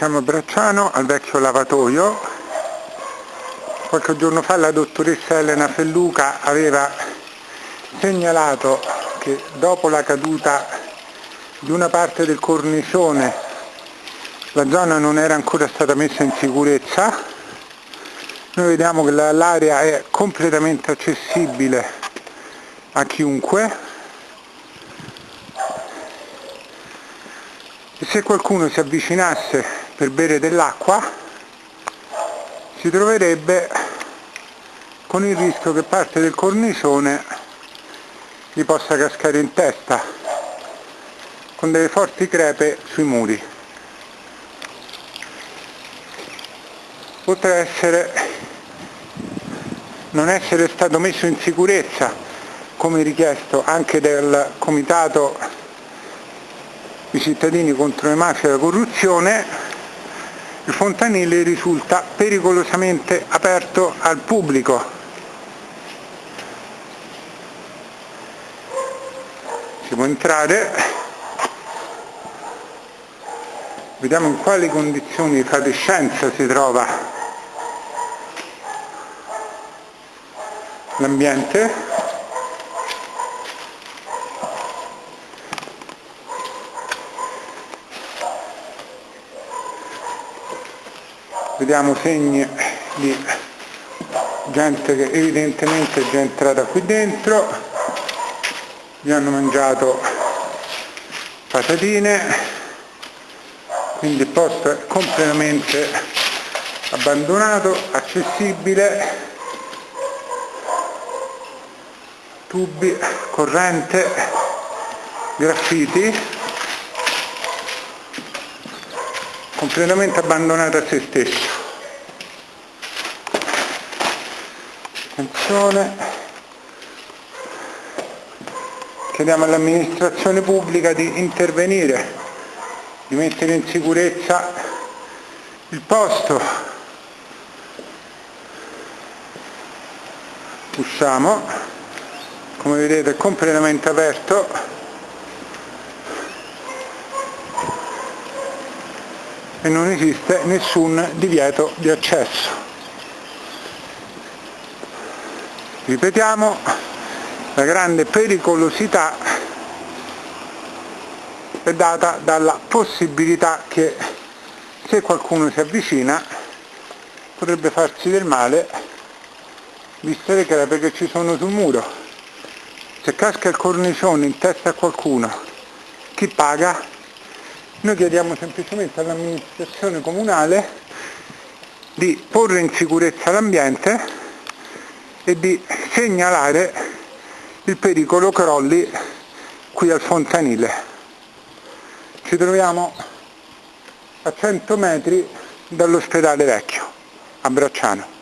Siamo a Bracciano, al vecchio lavatoio. Qualche giorno fa la dottoressa Elena Felluca aveva segnalato che dopo la caduta di una parte del cornicione la zona non era ancora stata messa in sicurezza. Noi vediamo che l'area è completamente accessibile a chiunque e se qualcuno si avvicinasse per bere dell'acqua si troverebbe con il rischio che parte del cornicione gli possa cascare in testa con delle forti crepe sui muri. Oltre a essere, non essere stato messo in sicurezza come richiesto anche dal comitato i cittadini contro le mafie e la corruzione il fontanile risulta pericolosamente aperto al pubblico. Si può entrare, vediamo in quali condizioni di fatiscenza si trova l'ambiente. Vediamo segni di gente che evidentemente è già entrata qui dentro. Vi hanno mangiato patatine quindi il posto è completamente abbandonato accessibile. Tubi corrente graffiti completamente abbandonato a se stesso. Attenzione. Chiediamo all'amministrazione pubblica di intervenire, di mettere in sicurezza il posto. Usciamo, come vedete è completamente aperto e non esiste nessun divieto di accesso. Ripetiamo, la grande pericolosità è data dalla possibilità che se qualcuno si avvicina potrebbe farsi del male viste le crepe che ci sono sul muro. Se casca il cornicione in testa a qualcuno, chi paga? Noi chiediamo semplicemente all'amministrazione comunale di porre in sicurezza l'ambiente e di segnalare il pericolo crolli qui al fontanile. Ci troviamo a 100 metri dall'ospedale vecchio, a Bracciano.